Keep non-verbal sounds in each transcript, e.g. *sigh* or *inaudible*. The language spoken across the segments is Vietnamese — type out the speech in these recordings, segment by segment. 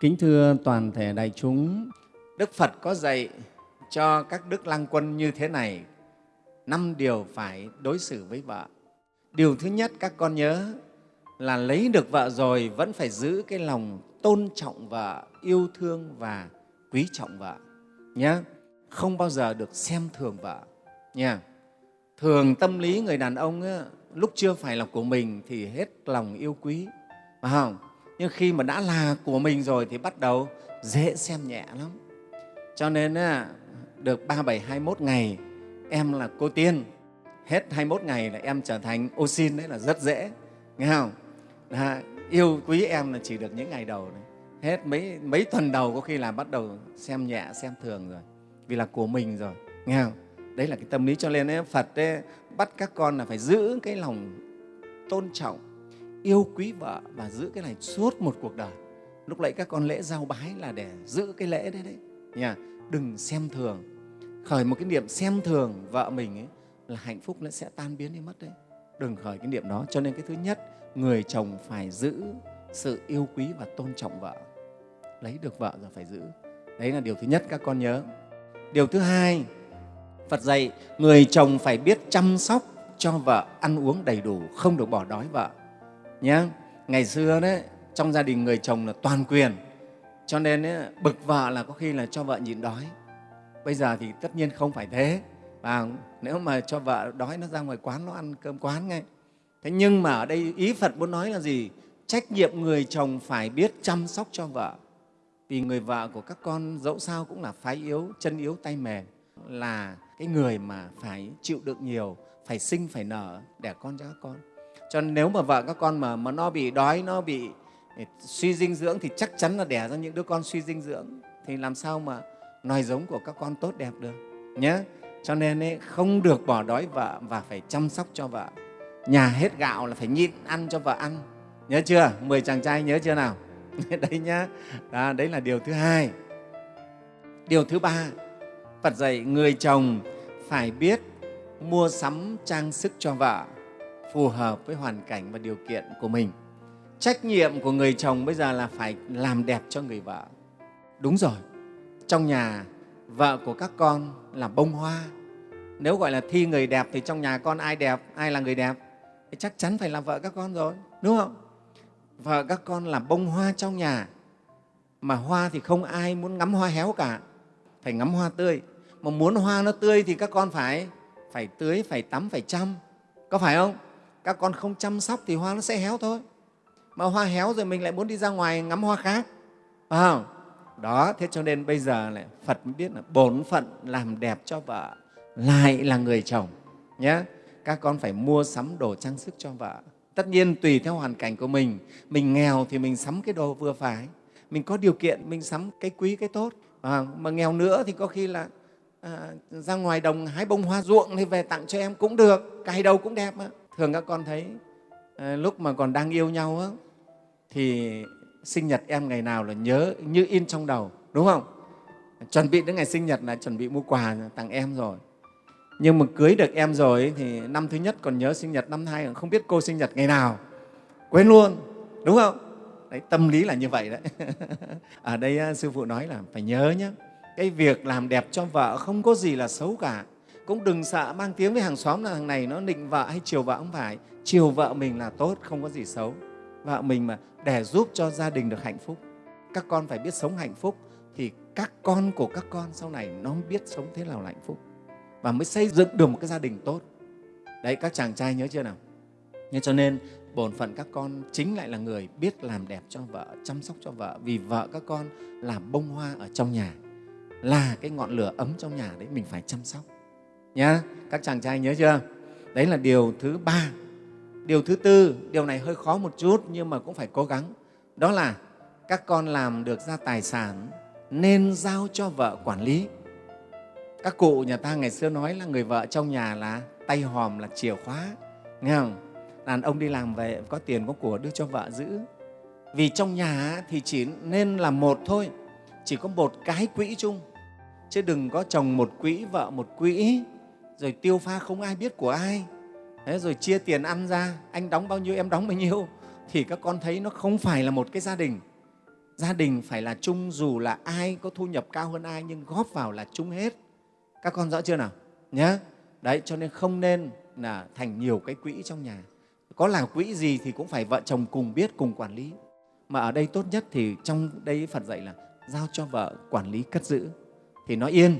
Kính thưa toàn thể đại chúng, Đức Phật có dạy cho các đức lang quân như thế này, năm điều phải đối xử với vợ. Điều thứ nhất các con nhớ là lấy được vợ rồi vẫn phải giữ cái lòng tôn trọng vợ, yêu thương và quý trọng vợ nhé. Không bao giờ được xem thường vợ nha. Thường tâm lý người đàn ông á, lúc chưa phải là của mình thì hết lòng yêu quý, phải không? Nhưng khi mà đã là của mình rồi thì bắt đầu dễ xem nhẹ lắm. Cho nên á, được 37, 21 ngày em là cô tiên, hết 21 ngày là em trở thành ô xin đấy là rất dễ, nghe không? Là yêu quý em là chỉ được những ngày đầu đấy. Hết mấy, mấy tuần đầu có khi là bắt đầu xem nhẹ, xem thường rồi, vì là của mình rồi, nghe không? Đấy là cái tâm lý cho nên ấy, Phật ấy, bắt các con là phải giữ cái lòng tôn trọng, yêu quý vợ và giữ cái này suốt một cuộc đời. Lúc nãy các con lễ giao bái là để giữ cái lễ đấy đấy. Nha. Đừng xem thường. Khởi một cái niệm xem thường vợ mình ấy, là hạnh phúc nó sẽ tan biến đi mất đấy. Đừng khởi cái niệm đó. Cho nên cái thứ nhất, người chồng phải giữ sự yêu quý và tôn trọng vợ. Lấy được vợ rồi phải giữ. Đấy là điều thứ nhất các con nhớ. Điều thứ hai, Phật dạy người chồng phải biết chăm sóc cho vợ ăn uống đầy đủ, không được bỏ đói vợ. Nhé. Ngày xưa đấy, trong gia đình người chồng là toàn quyền, cho nên ấy, bực vợ là có khi là cho vợ nhịn đói. Bây giờ thì tất nhiên không phải thế. Và nếu mà cho vợ đói nó ra ngoài quán nó ăn cơm quán ngay. Thế nhưng mà ở đây ý Phật muốn nói là gì? Trách nhiệm người chồng phải biết chăm sóc cho vợ. Vì người vợ của các con dẫu sao cũng là phái yếu, chân yếu, tay mềm, là cái người mà phải chịu đựng nhiều, phải sinh, phải nở đẻ con cho các con. Cho nên nếu mà vợ các con mà, mà nó bị đói, nó bị eh, suy dinh dưỡng thì chắc chắn là đẻ ra những đứa con suy dinh dưỡng. Thì làm sao mà nòi giống của các con tốt đẹp được nhé. Cho nên ấy, không được bỏ đói vợ và phải chăm sóc cho vợ. Nhà hết gạo là phải nhịn ăn cho vợ ăn. Nhớ chưa? Mười chàng trai nhớ chưa nào? *laughs* đấy nhá. Đó, đấy là điều thứ hai. Điều thứ ba, Phật dạy người chồng phải biết mua sắm trang sức cho vợ phù hợp với hoàn cảnh và điều kiện của mình. Trách nhiệm của người chồng bây giờ là phải làm đẹp cho người vợ. Đúng rồi, trong nhà vợ của các con là bông hoa. Nếu gọi là thi người đẹp thì trong nhà con ai đẹp, ai là người đẹp? Thì chắc chắn phải là vợ các con rồi, đúng không? Vợ các con là bông hoa trong nhà. Mà hoa thì không ai muốn ngắm hoa héo cả, phải ngắm hoa tươi. Mà muốn hoa nó tươi thì các con phải phải tưới, phải tắm, phải chăm. Có phải không? Các con không chăm sóc thì hoa nó sẽ héo thôi. Mà hoa héo rồi mình lại muốn đi ra ngoài ngắm hoa khác. Phải không? Đó, thế cho nên bây giờ lại Phật mới biết là bổn phận làm đẹp cho vợ lại là người chồng nhé. Các con phải mua sắm đồ trang sức cho vợ. Tất nhiên tùy theo hoàn cảnh của mình, mình nghèo thì mình sắm cái đồ vừa phải, mình có điều kiện mình sắm cái quý cái tốt. À, mà nghèo nữa thì có khi là à, ra ngoài đồng hái bông hoa ruộng thì về tặng cho em cũng được, cài đầu cũng đẹp mà. Thường các con thấy ờ, lúc mà còn đang yêu nhau á, thì sinh nhật em ngày nào là nhớ như in trong đầu, đúng không? Chuẩn bị đến ngày sinh nhật là chuẩn bị mua quà tặng em rồi. Nhưng mà cưới được em rồi thì năm thứ nhất còn nhớ sinh nhật, năm hai hai không biết cô sinh nhật ngày nào, quên luôn, đúng không? Đấy, tâm lý là như vậy đấy. *laughs* Ở đây ờ, Sư Phụ nói là phải nhớ nhé, cái việc làm đẹp cho vợ không có gì là xấu cả. Cũng đừng sợ mang tiếng với hàng xóm là thằng này nó nịnh vợ hay chiều vợ không phải. Chiều vợ mình là tốt, không có gì xấu. Vợ mình mà để giúp cho gia đình được hạnh phúc. Các con phải biết sống hạnh phúc thì các con của các con sau này nó biết sống thế nào là hạnh phúc và mới xây dựng được một cái gia đình tốt. Đấy, các chàng trai nhớ chưa nào? Nên cho nên bổn phận các con chính lại là người biết làm đẹp cho vợ, chăm sóc cho vợ vì vợ các con là bông hoa ở trong nhà, là cái ngọn lửa ấm trong nhà đấy mình phải chăm sóc. Nhá, các chàng trai nhớ chưa? Đấy là điều thứ ba. Điều thứ tư, điều này hơi khó một chút nhưng mà cũng phải cố gắng. Đó là các con làm được ra tài sản nên giao cho vợ quản lý. Các cụ nhà ta ngày xưa nói là người vợ trong nhà là tay hòm là chìa khóa, nghe không? Đàn ông đi làm về có tiền có của đưa cho vợ giữ. Vì trong nhà thì chỉ nên là một thôi, chỉ có một cái quỹ chung. Chứ đừng có chồng một quỹ, vợ một quỹ, rồi tiêu pha không ai biết của ai. Thế rồi chia tiền ăn ra, anh đóng bao nhiêu, em đóng bao nhiêu, thì các con thấy nó không phải là một cái gia đình. gia đình phải là chung dù là ai có thu nhập cao hơn ai nhưng góp vào là chung hết. Các con rõ chưa nào? Nhé đấy cho nên không nên là thành nhiều cái quỹ trong nhà. Có là quỹ gì thì cũng phải vợ chồng cùng biết cùng quản lý. Mà ở đây tốt nhất thì trong đây phật dạy là giao cho vợ quản lý cất giữ. Thì nó yên.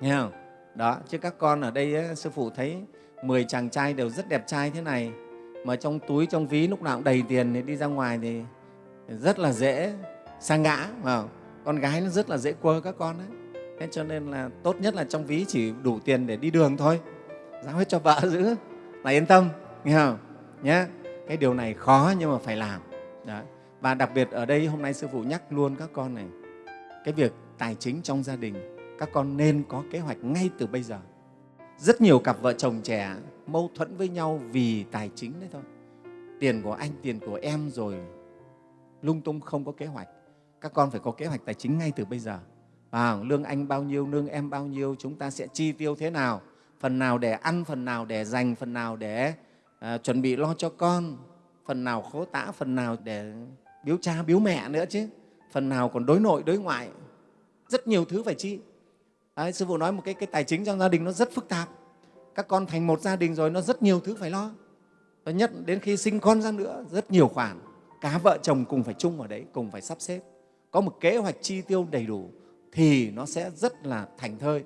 Nghe không? Đó chứ các con ở đây ấy, sư phụ thấy 10 chàng trai đều rất đẹp trai thế này. Mà trong túi trong ví lúc nào cũng đầy tiền thì đi ra ngoài thì rất là dễ sa ngã vào. Con gái nó rất là dễ quơ các con đấy thế cho nên là tốt nhất là trong ví chỉ đủ tiền để đi đường thôi. Giao hết cho vợ *laughs* giữ là yên tâm nghe không? Nhé cái điều này khó nhưng mà phải làm. Đó. và đặc biệt ở đây hôm nay sư phụ nhắc luôn các con này cái việc tài chính trong gia đình các con nên có kế hoạch ngay từ bây giờ. Rất nhiều cặp vợ chồng trẻ mâu thuẫn với nhau vì tài chính đấy thôi. Tiền của anh tiền của em rồi lung tung không có kế hoạch. Các con phải có kế hoạch tài chính ngay từ bây giờ. À, lương anh bao nhiêu lương em bao nhiêu chúng ta sẽ chi tiêu thế nào? Phần nào để ăn phần nào để dành phần nào để à, chuẩn bị lo cho con? Phần nào khố tã phần nào để biếu cha biếu mẹ nữa chứ? Phần nào còn đối nội đối ngoại? Rất nhiều thứ phải chi. Đấy, sư phụ nói một cái, cái tài chính trong gia đình nó rất phức tạp. Các con thành một gia đình rồi nó rất nhiều thứ phải lo. Và nhất đến khi sinh con ra nữa rất nhiều khoản. Cả vợ chồng cùng phải chung ở đấy cùng phải sắp xếp. Có một kế hoạch chi tiêu đầy đủ thì nó sẽ rất là thành thơi.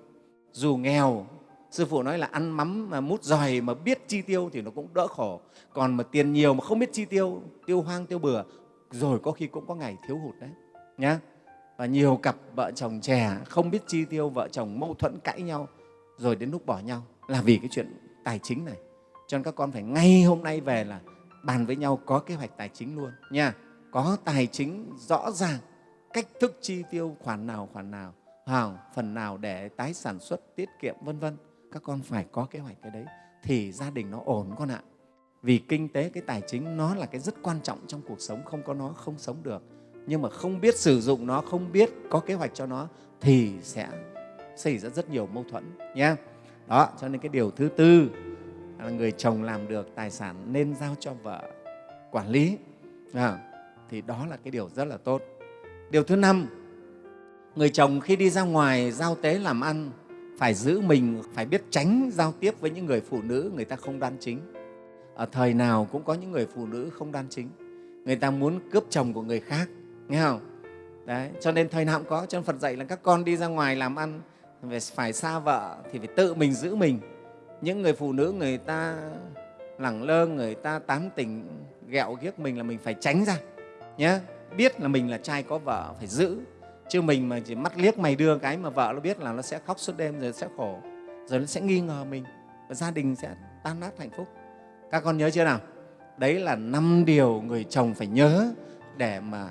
Dù nghèo sư phụ nói là ăn mắm mà mút giòi mà biết chi tiêu thì nó cũng đỡ khổ. Còn mà tiền nhiều mà không biết chi tiêu tiêu hoang tiêu bừa rồi có khi cũng có ngày thiếu hụt đấy. Nhá và nhiều cặp vợ chồng trẻ không biết chi tiêu vợ chồng mâu thuẫn cãi nhau, rồi đến lúc bỏ nhau là vì cái chuyện tài chính này. Cho nên các con phải ngay hôm nay về là bàn với nhau có kế hoạch tài chính luôn nha. Có tài chính rõ ràng, cách thức chi tiêu khoản nào khoản nào, hào, phần nào để tái sản xuất, tiết kiệm, vân vân. Các con phải có kế hoạch cái đấy thì gia đình nó ổn con ạ. Vì kinh tế, cái tài chính nó là cái rất quan trọng trong cuộc sống, không có nó không sống được nhưng mà không biết sử dụng nó không biết có kế hoạch cho nó thì sẽ xảy ra rất nhiều mâu thuẫn nhé. Đó cho nên cái điều thứ tư là người chồng làm được tài sản nên giao cho vợ quản lý. À, thì đó là cái điều rất là tốt. Điều thứ năm người chồng khi đi ra ngoài giao tế làm ăn phải giữ mình phải biết tránh giao tiếp với những người phụ nữ người ta không đoan chính. Ở thời nào cũng có những người phụ nữ không đoan chính. Người ta muốn cướp chồng của người khác nghe không? Đấy, cho nên thời nào cũng có. Cho nên phật dạy là các con đi ra ngoài làm ăn, phải xa vợ thì phải tự mình giữ mình. Những người phụ nữ, người ta lẳng lơ, người ta tán tỉnh, ghẹo ghiếc mình là mình phải tránh ra nhé biết là mình là trai có vợ phải giữ, chứ mình mà chỉ mắt liếc mày đưa cái mà vợ nó biết là nó sẽ khóc suốt đêm rồi sẽ khổ, rồi nó sẽ nghi ngờ mình, và gia đình sẽ tan nát hạnh phúc. Các con nhớ chưa nào? Đấy là năm điều người chồng phải nhớ để mà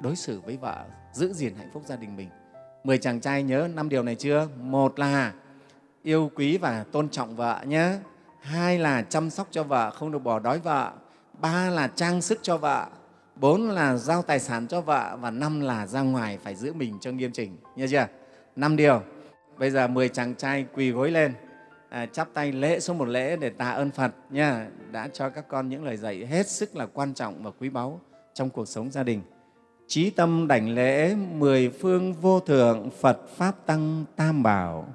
đối xử với vợ giữ gìn hạnh phúc gia đình mình. Mười chàng trai nhớ năm điều này chưa? Một là yêu quý và tôn trọng vợ nhé. Hai là chăm sóc cho vợ không được bỏ đói vợ. Ba là trang sức cho vợ. Bốn là giao tài sản cho vợ. Và năm là ra ngoài phải giữ mình cho nghiêm chỉnh. Nhớ chưa? Năm điều. Bây giờ mười chàng trai quỳ gối lên. À, chắp tay lễ số một lễ để tạ ơn phật nha đã cho các con những lời dạy hết sức là quan trọng và quý báu trong cuộc sống gia đình trí tâm đảnh lễ mười phương vô thượng phật pháp tăng tam bảo.